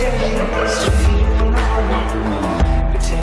Gracias.